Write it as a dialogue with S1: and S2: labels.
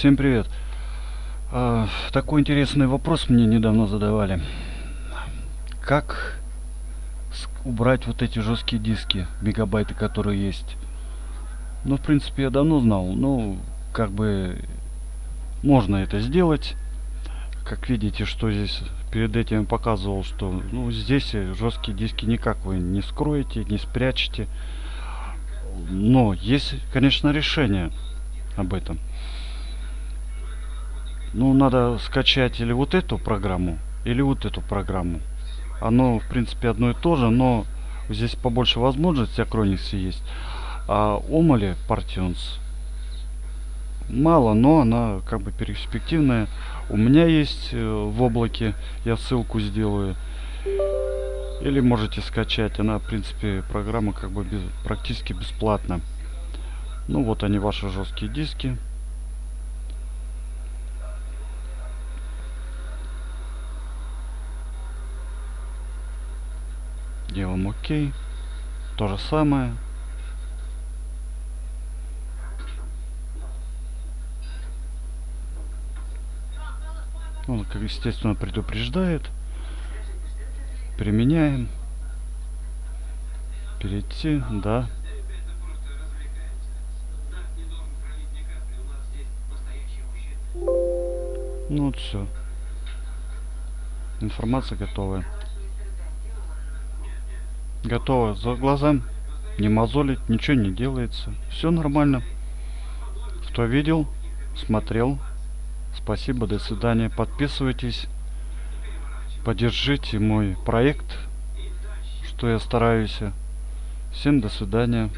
S1: Всем привет. А, такой интересный вопрос мне недавно задавали. Как убрать вот эти жесткие диски, мегабайты, которые есть? Ну, в принципе, я давно знал, но как бы можно это сделать. Как видите, что здесь перед этим показывал, что ну, здесь жесткие диски никак вы не скроете, не спрячете. Но есть, конечно, решение об этом. Ну, надо скачать или вот эту программу, или вот эту программу. Оно, в принципе, одно и то же, но здесь побольше возможностей Acronix есть. А Omole Partions мало, но она как бы перспективная. У меня есть э, в облаке, я ссылку сделаю. Или можете скачать. Она, в принципе, программа как бы без, практически бесплатна. Ну вот они, ваши жесткие диски. Делаем ОК. То же самое. Он, как естественно, предупреждает. Применяем. Перейти, да. Ну вот все. Информация готовая. Готово. За глазам не мозолить, ничего не делается. Все нормально. Кто видел, смотрел, Спасибо, до свидания. Подписывайтесь, поддержите мой проект, что я стараюсь. Всем до свидания.